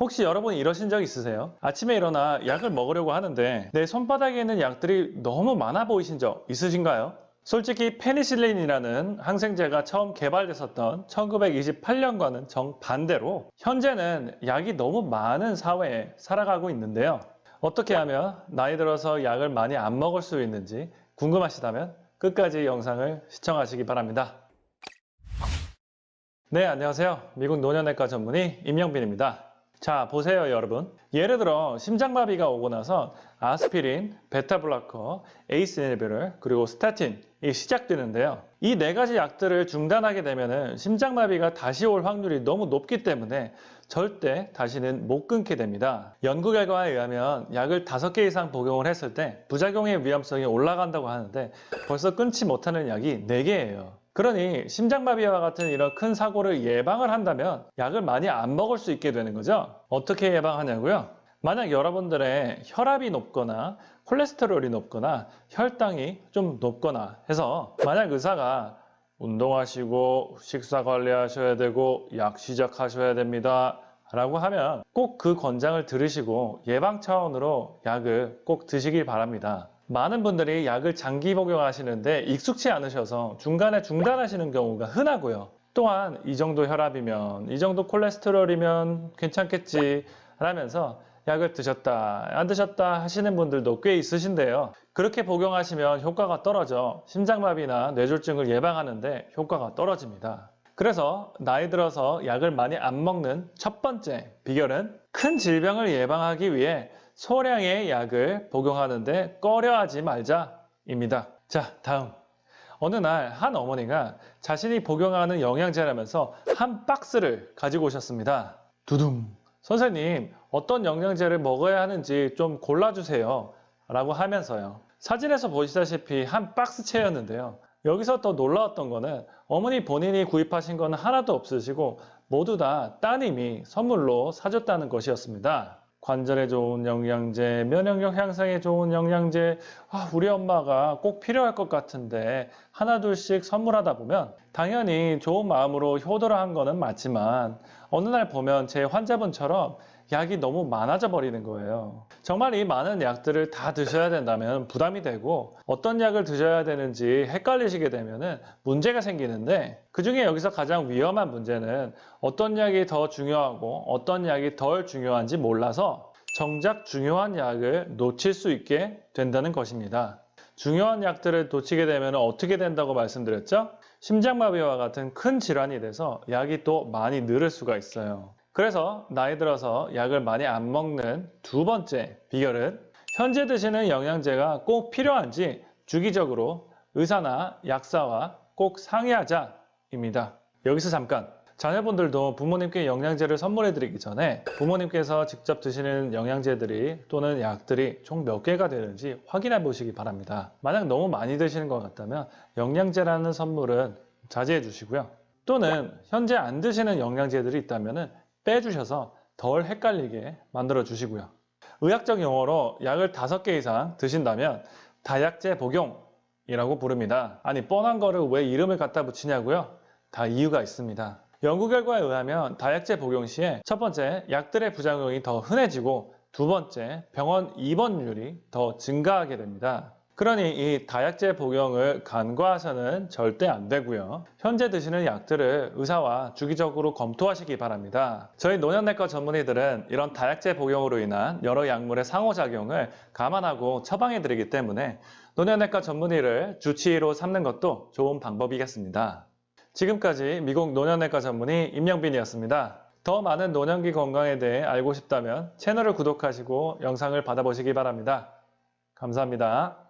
혹시 여러분 이러신 적 있으세요? 아침에 일어나 약을 먹으려고 하는데 내 손바닥에 있는 약들이 너무 많아 보이신 적 있으신가요? 솔직히 페니실린이라는 항생제가 처음 개발됐었던 1928년과는 정반대로 현재는 약이 너무 많은 사회에 살아가고 있는데요. 어떻게 하면 나이 들어서 약을 많이 안 먹을 수 있는지 궁금하시다면 끝까지 영상을 시청하시기 바랍니다. 네, 안녕하세요. 미국 노년내과 전문의 임영빈입니다. 자, 보세요, 여러분. 예를 들어 심장마비가 오고 나서 아스피린, beta blocker, ACE inhibitor 그리고 statin이 시작되는데요. 이 네 가지 약들을 중단하게 되면 심장마비가 다시 올 확률이 너무 높기 때문에 절대 다시는 못 끊게 됩니다. 연구 결과에 의하면 약을 5개 이상 복용을 했을 때 부작용의 위험성이 올라간다고 하는데 벌써 끊지 못하는 약이 4개예요. 그러니 심장마비와 같은 이런 큰 사고를 예방을 한다면 약을 많이 안 먹을 수 있게 되는 거죠. 어떻게 예방하냐고요? 만약 여러분들의 혈압이 높거나 콜레스테롤이 높거나 혈당이 좀 높거나 해서 만약 의사가 운동하시고 식사 관리하셔야 되고 약 시작하셔야 됩니다. 라고 하면 꼭 그 권장을 들으시고 예방 차원으로 약을 꼭 드시길 바랍니다. 많은 분들이 약을 장기 복용하시는데 익숙치 않으셔서 중간에 중단하시는 경우가 흔하고요. 또한 이 정도 혈압이면 이 정도 콜레스테롤이면 괜찮겠지 라면서 약을 드셨다 안 드셨다 하시는 분들도 꽤 있으신데요. 그렇게 복용하시면 효과가 떨어져 심장마비나 뇌졸중을 예방하는데 효과가 떨어집니다. 그래서 나이 들어서 약을 많이 안 먹는 첫 번째 비결은 큰 질병을 예방하기 위해 소량의 약을 복용하는데 꺼려하지 말자입니다. 자, 다음. 어느 날 한 어머니가 자신이 복용하는 영양제라면서 한 박스를 가지고 오셨습니다. 두둥. 선생님, 어떤 영양제를 먹어야 하는지 좀 골라주세요. 라고 하면서요. 사진에서 보시다시피 한 박스채였는데요. 여기서 더 놀라웠던 거는 어머니 본인이 구입하신 건 하나도 없으시고 모두 다 따님이 선물로 사줬다는 것이었습니다. 관절에 좋은 영양제, 면역력 향상에 좋은 영양제, 아, 우리 엄마가 꼭 필요할 것 같은데 하나 둘씩 선물하다 보면 당연히 좋은 마음으로 효도를 한 거는 맞지만 어느 날 보면 제 환자분처럼 약이 너무 많아져 버리는 거예요. 정말 이 많은 약들을 다 드셔야 된다면 부담이 되고 어떤 약을 드셔야 되는지 헷갈리시게 되면 문제가 생기는데 그 중에 여기서 가장 위험한 문제는 어떤 약이 더 중요하고 어떤 약이 덜 중요한지 몰라서 정작 중요한 약을 놓칠 수 있게 된다는 것입니다. 중요한 약들을 놓치게 되면 어떻게 된다고 말씀드렸죠? 심장마비와 같은 큰 질환이 돼서 약이 또 많이 늘을 수가 있어요. 그래서 나이 들어서 약을 많이 안 먹는 두 번째 비결은 현재 드시는 영양제가 꼭 필요한지 주기적으로 의사나 약사와 꼭 상의하자입니다. 여기서 잠깐 자녀분들도 부모님께 영양제를 선물해 드리기 전에 부모님께서 직접 드시는 영양제들이 또는 약들이 총 몇 개가 되는지 확인해 보시기 바랍니다. 만약 너무 많이 드시는 것 같다면 영양제라는 선물은 자제해 주시고요. 또는 현재 안 드시는 영양제들이 있다면 빼주셔서 덜 헷갈리게 만들어 주시고요. 의학적 용어로 약을 5개 이상 드신다면 다약제 복용이라고 부릅니다. 아니 뻔한 거를 왜 이름을 갖다 붙이냐고요? 다 이유가 있습니다. 연구 결과에 의하면 다약제 복용 시에 첫 번째 약들의 부작용이 더 흔해지고 두 번째 병원 입원율이 더 증가하게 됩니다. 그러니 이 다약제 복용을 간과해서는 절대 안 되고요. 현재 드시는 약들을 의사와 주기적으로 검토하시기 바랍니다. 저희 노년내과 전문의들은 이런 다약제 복용으로 인한 여러 약물의 상호작용을 감안하고 처방해 드리기 때문에 노년내과 전문의를 주치의로 삼는 것도 좋은 방법이겠습니다. 지금까지 미국 노년내과 전문의 임영빈이었습니다. 더 많은 노년기 건강에 대해 알고 싶다면 채널을 구독하시고 영상을 받아보시기 바랍니다. 감사합니다.